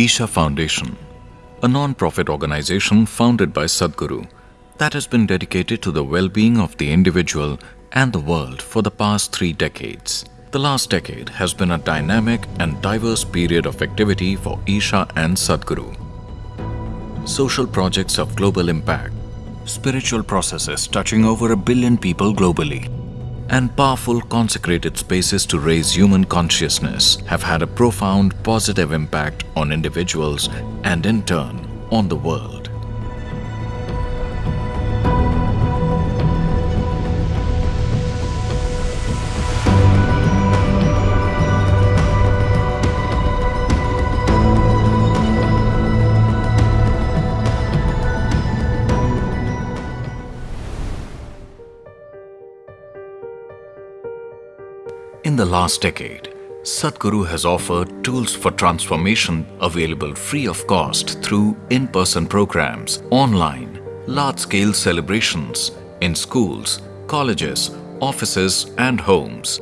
Isha Foundation, a non-profit organization founded by Sadhguru that has been dedicated to the well-being of the individual and the world for the past three decades. The last decade has been a dynamic and diverse period of activity for Isha and Sadhguru. Social projects of global impact, spiritual processes touching over a billion people globally, and powerful consecrated spaces to raise human consciousness have had a profound positive impact on individuals and in turn on the world. In the last decade, Sadhguru has offered tools for transformation available free of cost through in-person programs, online, large-scale celebrations, in schools, colleges, offices and homes.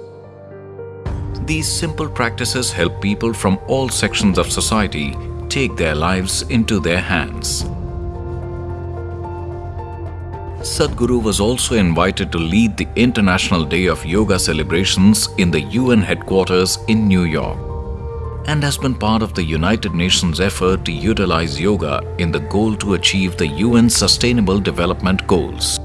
These simple practices help people from all sections of society take their lives into their hands. Sadhguru was also invited to lead the International Day of Yoga celebrations in the UN headquarters in New York and has been part of the United Nations effort to utilize yoga in the goal to achieve the UN Sustainable Development Goals.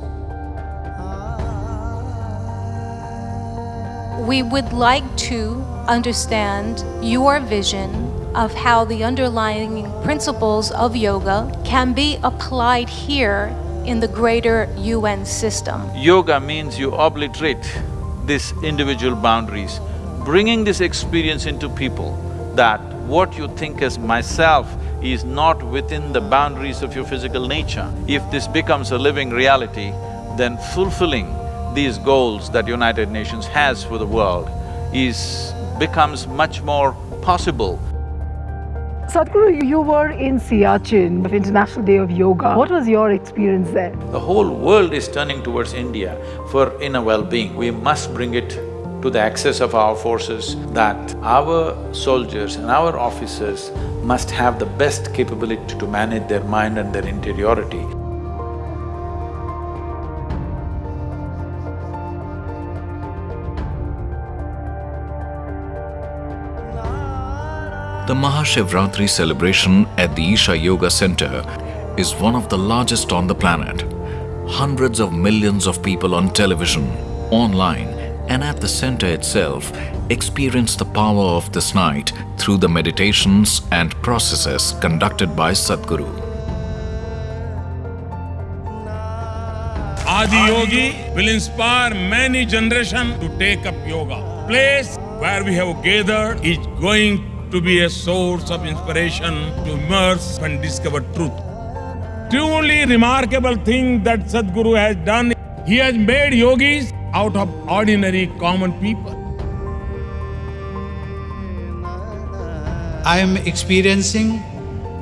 We would like to understand your vision of how the underlying principles of yoga can be applied here in the greater UN system. Yoga means you obliterate these individual boundaries, bringing this experience into people that what you think as myself is not within the boundaries of your physical nature. If this becomes a living reality, then fulfilling these goals that United Nations has for the world is… becomes much more possible Sadhguru, you were in Siachen, International Day of Yoga. What was your experience there? The whole world is turning towards India for inner well-being. We must bring it to the access of our forces that our soldiers and our officers must have the best capability to manage their mind and their interiority. The Mahashivratri celebration at the Isha Yoga Center is one of the largest on the planet. Hundreds of millions of people on television, online and at the center itself experience the power of this night through the meditations and processes conducted by Sadhguru. Adi Yogi will inspire many generations to take up yoga. Place where we have gathered is going to be a source of inspiration to immerse and discover truth. Truly remarkable thing that Sadhguru has done. He has made yogis out of ordinary common people. I am experiencing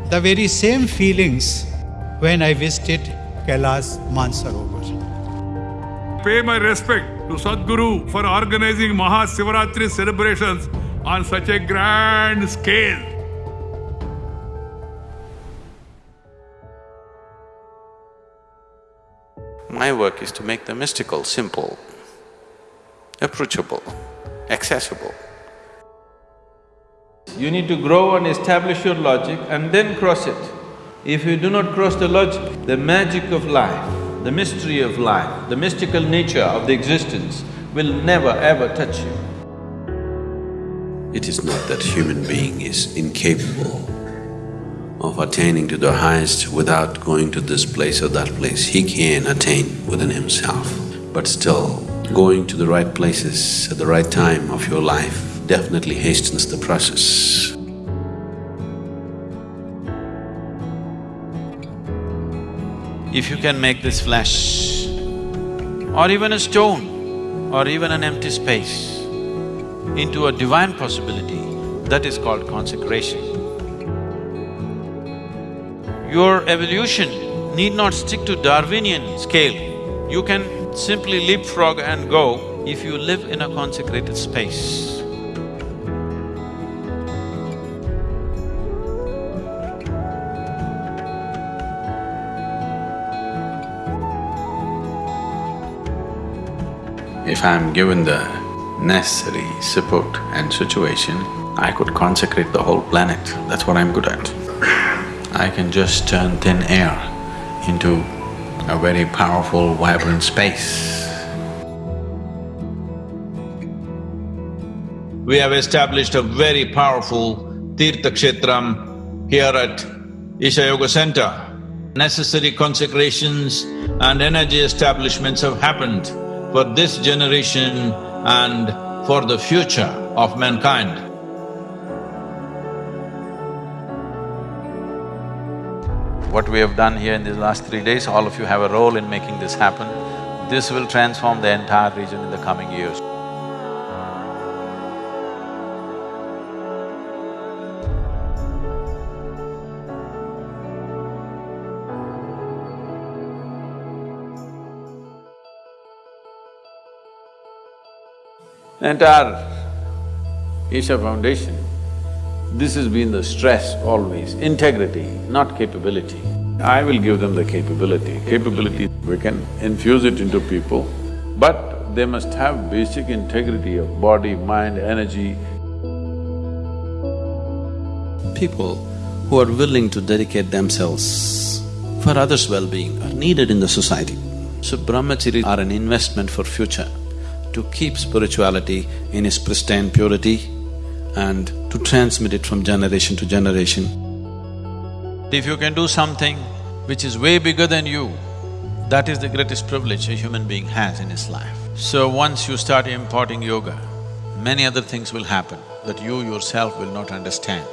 the very same feelings when I visited Kailash Mansarovar. Pay my respect to Sadhguru for organizing Mahasivaratri celebrations on such a grand scale. My work is to make the mystical simple, approachable, accessible. You need to grow and establish your logic and then cross it. If you do not cross the logic, the magic of life, the mystery of life, the mystical nature of the existence will never ever touch you. It is not that human being is incapable of attaining to the highest without going to this place or that place. He can attain within himself, but still going to the right places at the right time of your life definitely hastens the process. If you can make this flesh or even a stone or even an empty space into a divine possibility, that is called consecration. Your evolution need not stick to Darwinian scale. You can simply leapfrog and go if you live in a consecrated space. If I'm given the necessary support and situation, I could consecrate the whole planet. That's what I'm good at. I can just turn thin air into a very powerful, vibrant space. We have established a very powerful Tirtha Kshetram here at Isha Yoga Center. Necessary consecrations and energy establishments have happened for this generation and for the future of mankind. What we have done here in these last three days, all of you have a role in making this happen. This will transform the entire region in the coming years. Entire Isha Foundation, this has been the stress always, integrity, not capability. I will give them the capability. Capability, we can infuse it into people, but they must have basic integrity of body, mind, energy. People who are willing to dedicate themselves for others' well-being are needed in the society. So brahmacharis are an investment for future to keep spirituality in its pristine purity and to transmit it from generation to generation. If you can do something which is way bigger than you, that is the greatest privilege a human being has in his life. So once you start imparting yoga, many other things will happen that you yourself will not understand.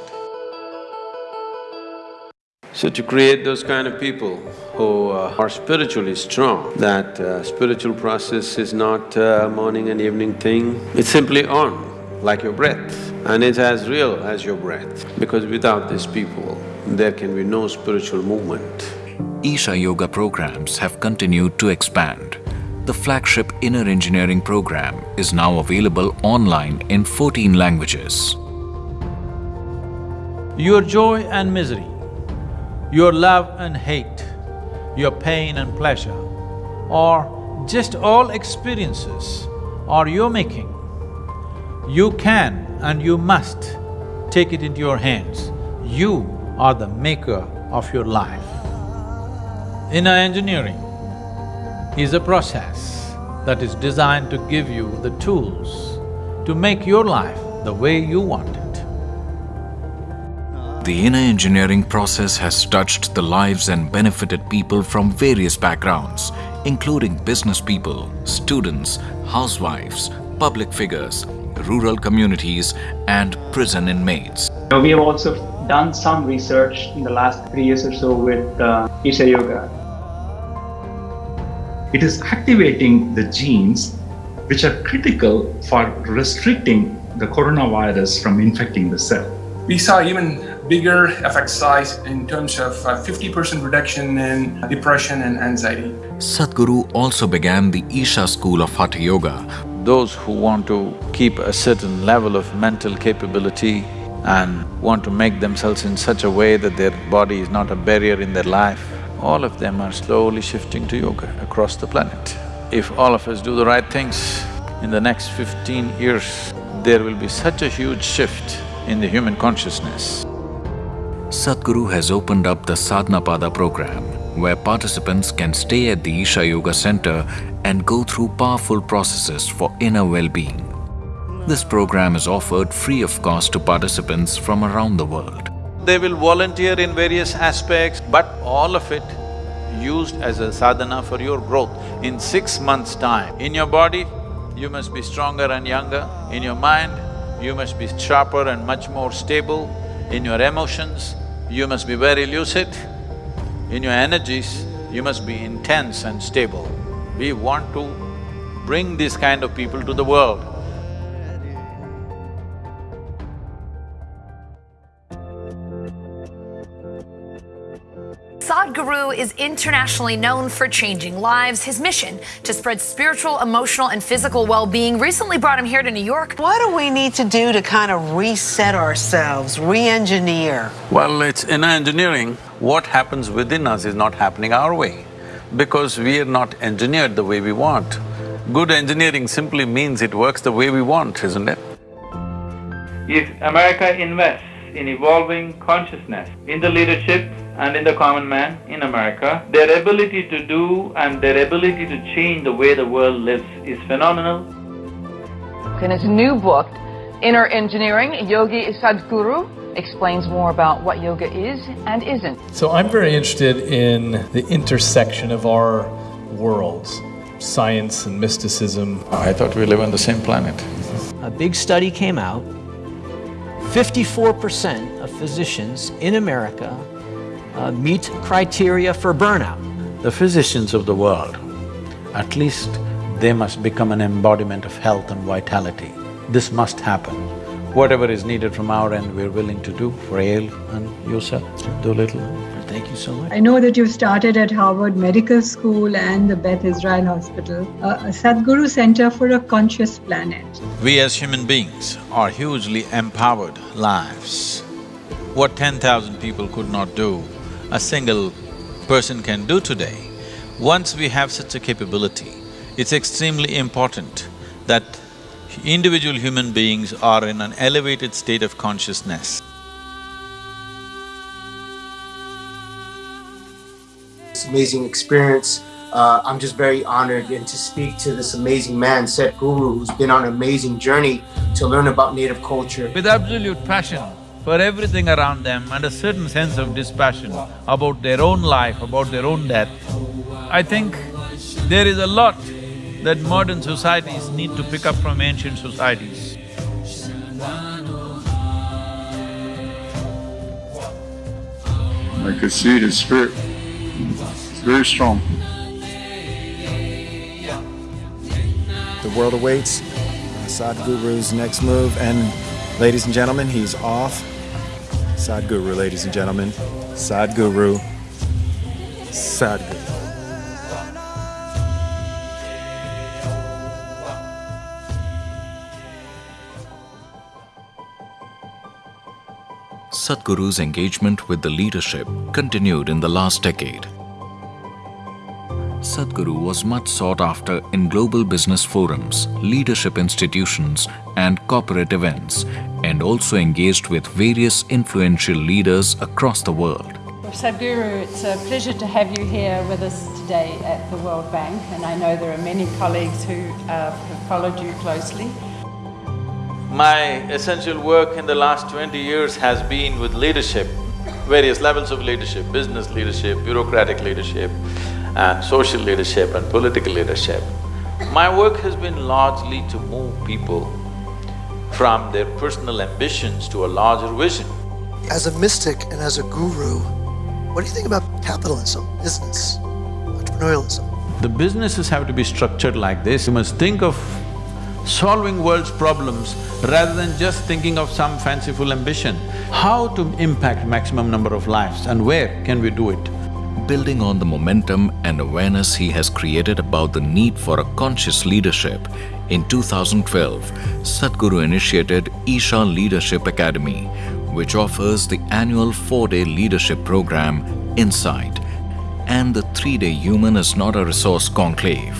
So to create those kind of people who uh, are spiritually strong, that uh, spiritual process is not a morning and evening thing, it's simply on, like your breath, and it's as real as your breath. Because without these people, there can be no spiritual movement. Isha Yoga programs have continued to expand. The flagship Inner Engineering program is now available online in 14 languages. Your joy and misery, your love and hate, your pain and pleasure, or just all experiences are your making. You can and you must take it into your hands. You are the maker of your life. Inner engineering is a process that is designed to give you the tools to make your life the way you want it. The inner engineering process has touched the lives and benefited people from various backgrounds, including business people, students, housewives, public figures, rural communities and prison inmates. We have also done some research in the last three years or so with uh, Isha Yoga. It is activating the genes which are critical for restricting the coronavirus from infecting the cell. We saw even bigger effect size in terms of 50% uh, reduction in depression and anxiety. Sadhguru also began the Isha school of Hatha Yoga. Those who want to keep a certain level of mental capability and want to make themselves in such a way that their body is not a barrier in their life, all of them are slowly shifting to yoga across the planet. If all of us do the right things, in the next fifteen years, there will be such a huge shift in the human consciousness. Sadhguru has opened up the Sadhana Pada program, where participants can stay at the Isha Yoga Center and go through powerful processes for inner well-being. This program is offered free of cost to participants from around the world. They will volunteer in various aspects, but all of it used as a sadhana for your growth. In six months' time, in your body, you must be stronger and younger. In your mind, you must be sharper and much more stable. In your emotions, you must be very lucid. In your energies, you must be intense and stable. We want to bring these kind of people to the world. Sadhguru is internationally known for changing lives. His mission to spread spiritual, emotional, and physical well being recently brought him here to New York. What do we need to do to kind of reset ourselves, re engineer? Well, it's in engineering, what happens within us is not happening our way because we are not engineered the way we want. Good engineering simply means it works the way we want, isn't it? If America invests in evolving consciousness in the leadership and in the common man in America, their ability to do and their ability to change the way the world lives is phenomenal. In his new book, Inner Engineering, Yogi Sadhguru explains more about what yoga is and isn't. So I'm very interested in the intersection of our worlds, science and mysticism. I thought we live on the same planet. A big study came out. 54% of physicians in America uh, meet criteria for burnout. The physicians of the world, at least they must become an embodiment of health and vitality. This must happen. Whatever is needed from our end, we're willing to do for Yale and yourself, do a little. Thank you so much. I know that you've started at Harvard Medical School and the Beth Israel Hospital, a, a Sadhguru Center for a Conscious Planet. We as human beings are hugely empowered lives. What ten thousand people could not do, a single person can do today. Once we have such a capability, it's extremely important that individual human beings are in an elevated state of consciousness. It's an amazing experience. Uh, I'm just very honored and to speak to this amazing man, Sadhguru, who's been on an amazing journey to learn about native culture. With absolute passion for everything around them and a certain sense of dispassion about their own life, about their own death, I think there is a lot that modern societies need to pick up from ancient societies. I could see his spirit. It's very strong. The world awaits Sadhguru's next move, and ladies and gentlemen, he's off. Sadhguru, ladies and gentlemen. Sadhguru. Sadhguru. Sadhguru's engagement with the leadership continued in the last decade. Sadhguru was much sought after in global business forums, leadership institutions, and corporate events, and also engaged with various influential leaders across the world. Sadhguru, it's a pleasure to have you here with us today at the World Bank, and I know there are many colleagues who uh, have followed you closely. My essential work in the last twenty years has been with leadership, various levels of leadership, business leadership, bureaucratic leadership, and social leadership and political leadership. My work has been largely to move people from their personal ambitions to a larger vision. As a mystic and as a guru, what do you think about capitalism, business, entrepreneurialism? The businesses have to be structured like this. You must think of solving world's problems rather than just thinking of some fanciful ambition. How to impact maximum number of lives and where can we do it? Building on the momentum and awareness he has created about the need for a conscious leadership, in 2012, Sadhguru initiated Isha Leadership Academy, which offers the annual four-day leadership program, Insight, and the three-day Human is Not a Resource Conclave.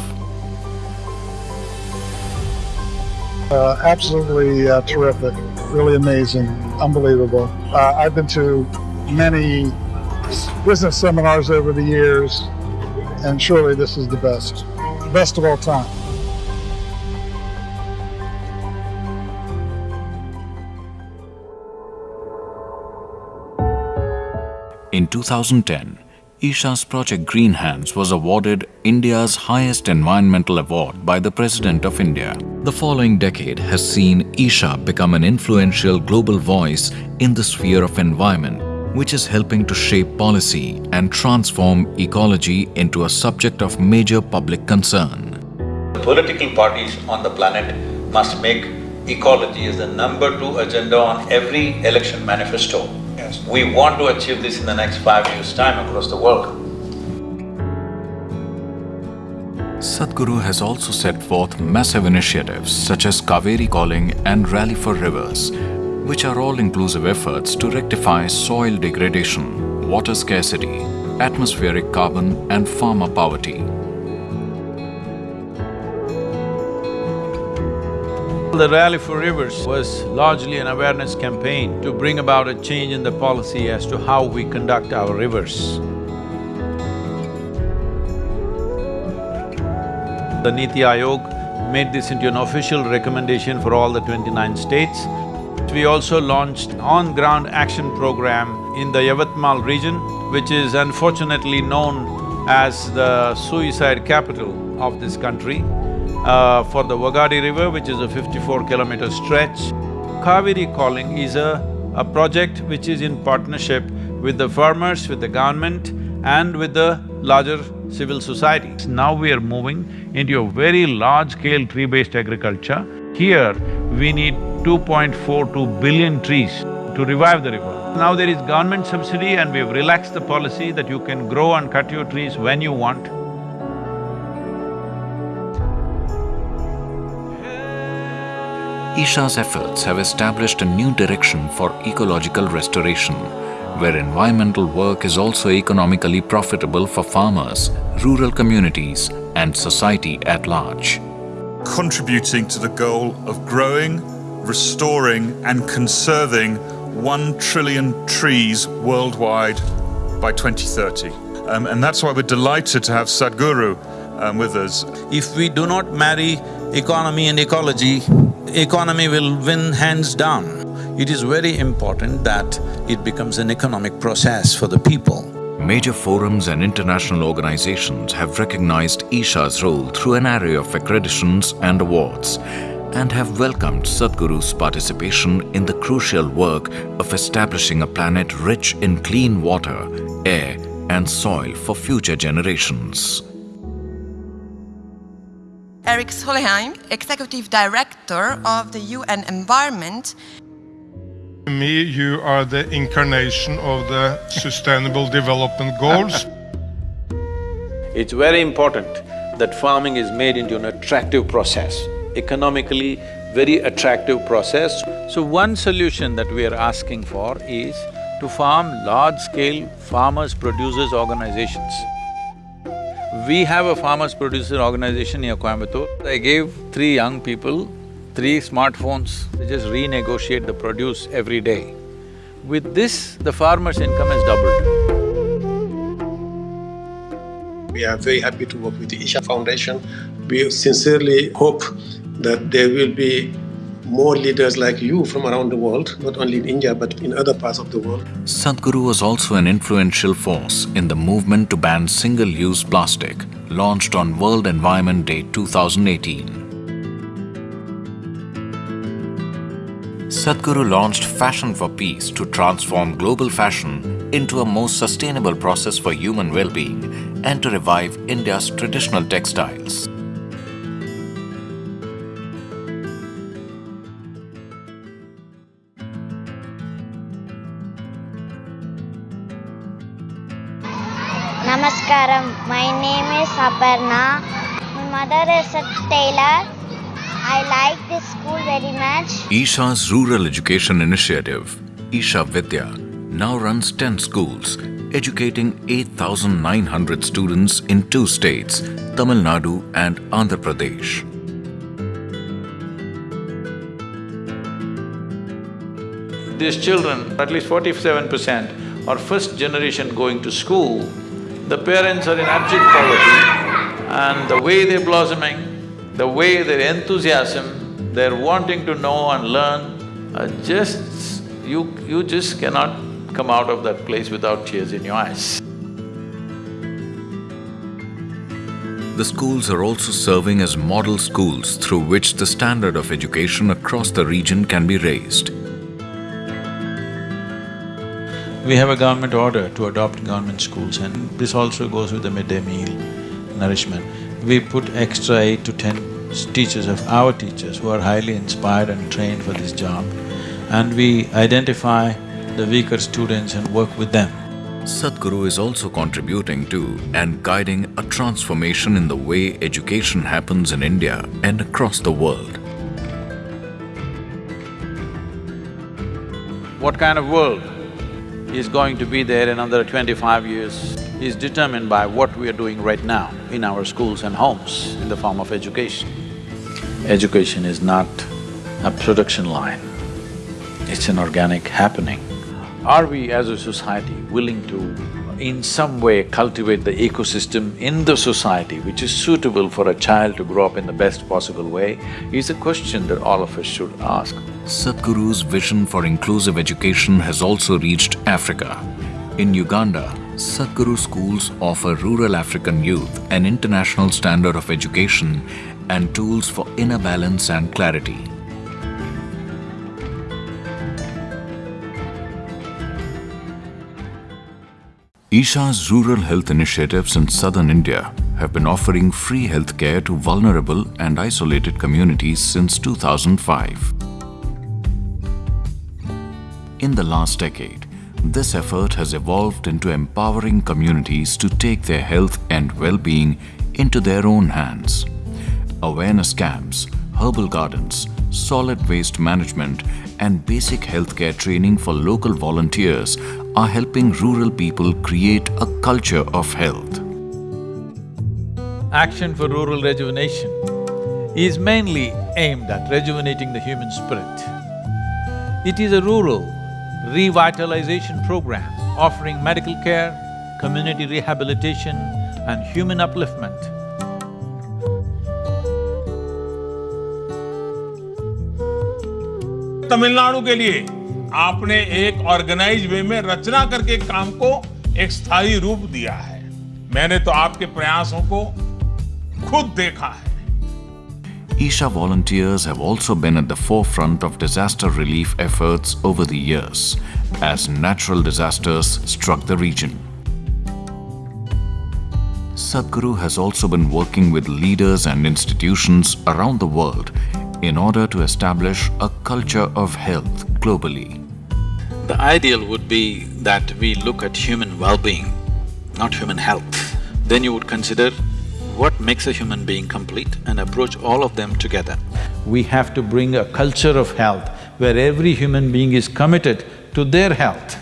Uh, absolutely uh, terrific, really amazing, unbelievable. Uh, I've been to many business seminars over the years, and surely this is the best, best of all time. In 2010, Isha's project Green Hands was awarded India's highest environmental award by the President of India. The following decade has seen Isha become an influential global voice in the sphere of environment, which is helping to shape policy and transform ecology into a subject of major public concern. The political parties on the planet must make ecology as the number two agenda on every election manifesto. Yes. We want to achieve this in the next five years' time across the world. Sadhguru has also set forth massive initiatives such as Cauvery Calling and Rally for Rivers, which are all-inclusive efforts to rectify soil degradation, water scarcity, atmospheric carbon and farmer poverty. The Rally for Rivers was largely an awareness campaign to bring about a change in the policy as to how we conduct our rivers. The Niti Aayog made this into an official recommendation for all the twenty-nine states. We also launched on-ground action program in the Yavatmal region, which is unfortunately known as the suicide capital of this country, uh, for the Wagadi River, which is a fifty-four kilometer stretch. Cauvery Calling is a, a project which is in partnership with the farmers, with the government and with the larger civil society. Now we are moving into a very large-scale tree-based agriculture. Here, we need 2.42 billion trees to revive the river. Now there is government subsidy and we've relaxed the policy that you can grow and cut your trees when you want. Isha's efforts have established a new direction for ecological restoration, where environmental work is also economically profitable for farmers, rural communities and society at large. Contributing to the goal of growing, restoring and conserving one trillion trees worldwide by 2030. Um, and that's why we're delighted to have Sadhguru um, with us. If we do not marry economy and ecology, economy will win hands down. It is very important that it becomes an economic process for the people. Major forums and international organizations have recognized Isha's role through an array of accreditations and awards and have welcomed Sadhguru's participation in the crucial work of establishing a planet rich in clean water, air and soil for future generations. Erik Solheim, Executive Director of the UN Environment. To me, you are the incarnation of the Sustainable Development Goals. It's very important that farming is made into an attractive process, economically very attractive process. So one solution that we are asking for is to farm large-scale farmers-producers organizations. We have a farmers-producer organization near Coimbatore. I gave three young people three smartphones, they just renegotiate the produce every day. With this, the farmer's income has doubled. We are very happy to work with the Isha Foundation. We sincerely hope that there will be more leaders like you from around the world, not only in India but in other parts of the world. Sadhguru was also an influential force in the movement to ban single-use plastic, launched on World Environment Day 2018. Sadhguru launched Fashion for Peace to transform global fashion into a more sustainable process for human well-being and to revive India's traditional textiles. Namaskaram. My name is Aparna. My mother is a tailor. I like this school very much. Isha's rural education initiative, Isha Vidya, now runs 10 schools, educating 8,900 students in two states, Tamil Nadu and Andhra Pradesh. These children, at least forty-seven percent, are first generation going to school. The parents are in abject poverty and the way they're blossoming, the way their enthusiasm, they're wanting to know and learn, uh, just… you… you just cannot come out of that place without tears in your eyes. The schools are also serving as model schools through which the standard of education across the region can be raised. We have a government order to adopt government schools and this also goes with the midday meal nourishment. We put extra eight to ten teachers of our teachers who are highly inspired and trained for this job and we identify the weaker students and work with them. Sadhguru is also contributing to and guiding a transformation in the way education happens in India and across the world. What kind of world is going to be there in another twenty-five years is determined by what we are doing right now in our schools and homes in the form of education. Education is not a production line. It's an organic happening. Are we as a society willing to in some way cultivate the ecosystem in the society which is suitable for a child to grow up in the best possible way is a question that all of us should ask. Sadhguru's vision for inclusive education has also reached Africa. In Uganda, Sadhguru schools offer rural African youth an international standard of education and tools for inner balance and clarity. Isha's rural health initiatives in southern India have been offering free healthcare to vulnerable and isolated communities since 2005. In the last decade, this effort has evolved into empowering communities to take their health and well-being into their own hands. Awareness camps, herbal gardens, solid waste management and basic healthcare training for local volunteers are helping rural people create a culture of health. Action for Rural Rejuvenation is mainly aimed at rejuvenating the human spirit. It is a rural revitalization program offering medical care, community rehabilitation and human upliftment. Tamil Nadu के लिए आपने एक organise way में रचना करके काम को एक स्थायी रूप दिया है मैंने तो आपके प्रयासों को खुद देखा है Isha volunteers have also been at the forefront of disaster relief efforts over the years as natural disasters struck the region. Sadhguru has also been working with leaders and institutions around the world in order to establish a culture of health globally. The ideal would be that we look at human well-being, not human health. Then you would consider what makes a human being complete and approach all of them together. We have to bring a culture of health where every human being is committed to their health.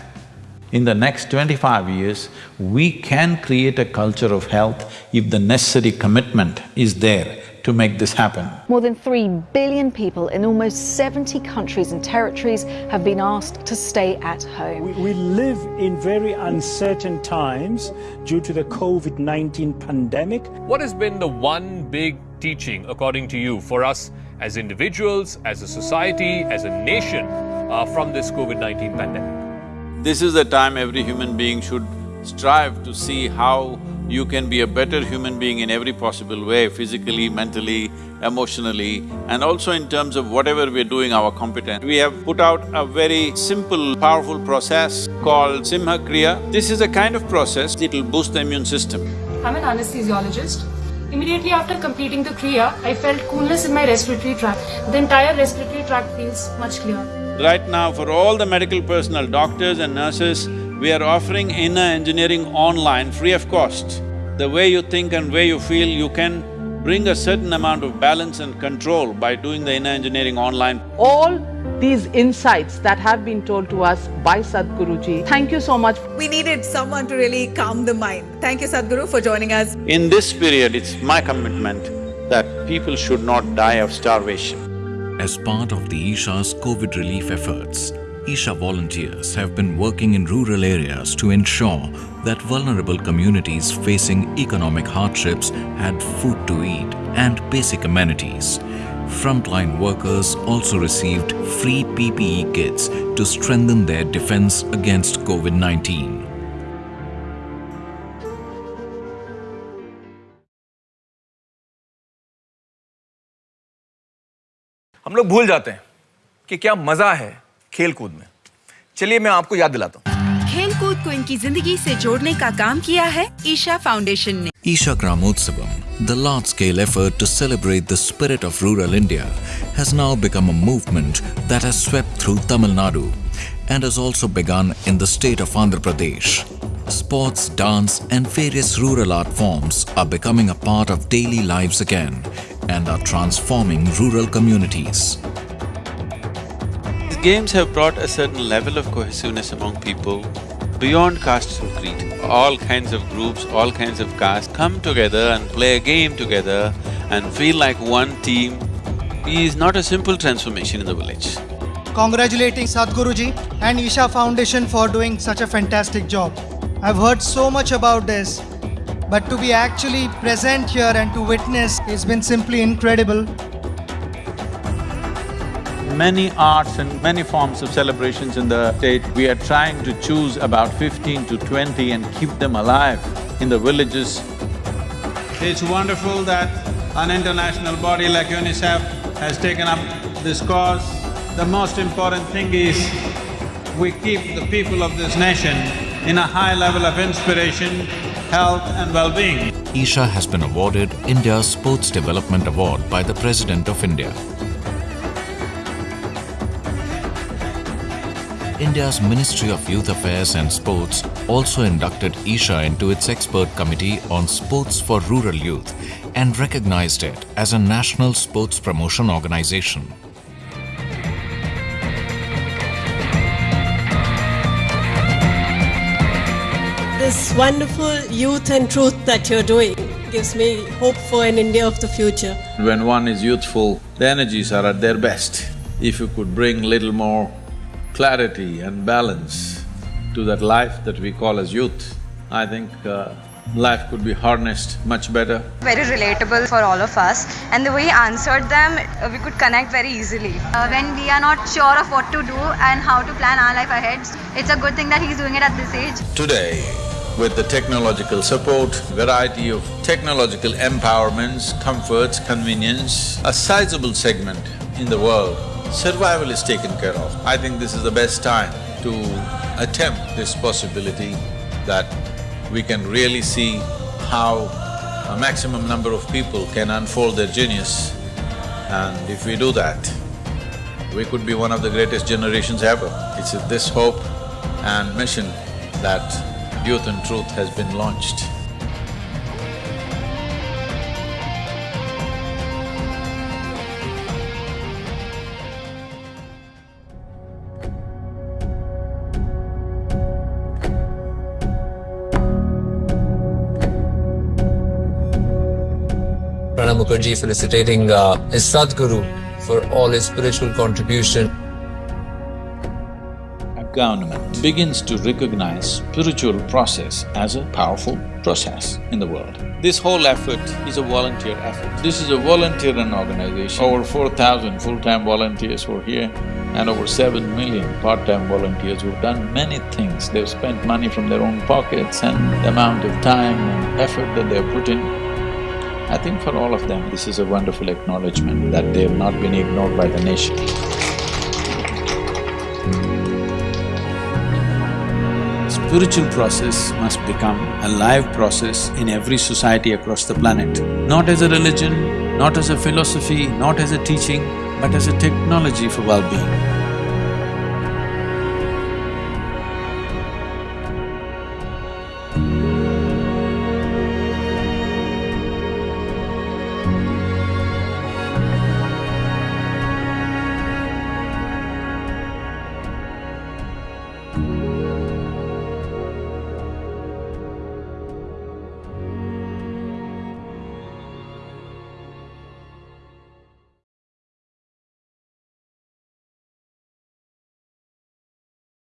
In the next twenty-five years, we can create a culture of health if the necessary commitment is there to make this happen. More than 3 billion people in almost 70 countries and territories have been asked to stay at home. We, we live in very uncertain times due to the COVID 19 pandemic. What has been the one big teaching, according to you, for us as individuals, as a society, as a nation uh, from this COVID 19 pandemic? This is the time every human being should strive to see how you can be a better human being in every possible way, physically, mentally, emotionally, and also in terms of whatever we're doing, our competence. We have put out a very simple, powerful process called Simha Kriya. This is a kind of process, it'll boost the immune system. I'm an anesthesiologist. Immediately after completing the Kriya, I felt coolness in my respiratory tract. The entire respiratory tract feels much clearer. Right now, for all the medical personnel, doctors and nurses, we are offering inner engineering online free of cost. The way you think and way you feel, you can bring a certain amount of balance and control by doing the inner engineering online. All these insights that have been told to us by Sadhguruji. Thank you so much. We needed someone to really calm the mind. Thank you Sadhguru for joining us. In this period, it's my commitment that people should not die of starvation. As part of the Isha's COVID relief efforts, Isha volunteers have been working in rural areas to ensure that vulnerable communities facing economic hardships had food to eat and basic amenities. Frontline workers also received free PPE kits to strengthen their defense against COVID-19. हम लोग भूल जाते हैं कि क्या मजा है खेल कूद में चलिए मैं आपको याद दिलाता हूँ खेल कूद को इनकी ज़िंदगी से जोड़ने का काम किया है ईशा फाउंडेशन ने Isha Gramotsavam, the large-scale effort to celebrate the spirit of rural India, has now become a movement that has swept through Tamil Nadu and has also begun in the state of Andhra Pradesh. Sports, dance and various rural art forms are becoming a part of daily lives again and are transforming rural communities. Games have brought a certain level of cohesiveness among people beyond caste and creed. All kinds of groups, all kinds of castes come together and play a game together and feel like one team is not a simple transformation in the village. Congratulating Sadhguruji and Isha Foundation for doing such a fantastic job. I've heard so much about this, but to be actually present here and to witness has been simply incredible. Many arts and many forms of celebrations in the state, we are trying to choose about fifteen to twenty and keep them alive in the villages. It's wonderful that an international body like UNICEF has taken up this cause. The most important thing is we keep the people of this nation in a high level of inspiration, health and well-being. Isha has been awarded India's Sports Development Award by the President of India. India's Ministry of Youth Affairs and Sports also inducted Isha into its expert committee on sports for rural youth and recognized it as a national sports promotion organization. This wonderful youth and truth that you're doing gives me hope for an India of the future. When one is youthful, the energies are at their best. If you could bring little more clarity and balance to that life that we call as youth, I think uh, life could be harnessed much better. very relatable for all of us and the way he answered them uh, we could connect very easily. Uh, when we are not sure of what to do and how to plan our life ahead it's a good thing that he's doing it at this age. Today, with the technological support, variety of technological empowerments, comforts, convenience, a sizable segment in the world, survival is taken care of. I think this is the best time to attempt this possibility that we can really see how a maximum number of people can unfold their genius. And if we do that, we could be one of the greatest generations ever. It's this hope and mission that Youth and Truth has been launched. Mukherjee felicitating uh, his Sadhguru for all his spiritual contribution. A government begins to recognize spiritual process as a powerful process in the world. This whole effort is a volunteer effort. This is a volunteer-run organization. Over four thousand full-time volunteers were here and over seven million part-time volunteers who've done many things. They've spent money from their own pockets and the amount of time and effort that they've put in. I think for all of them, this is a wonderful acknowledgement that they have not been ignored by the nation. Spiritual process must become a live process in every society across the planet. Not as a religion, not as a philosophy, not as a teaching, but as a technology for well-being.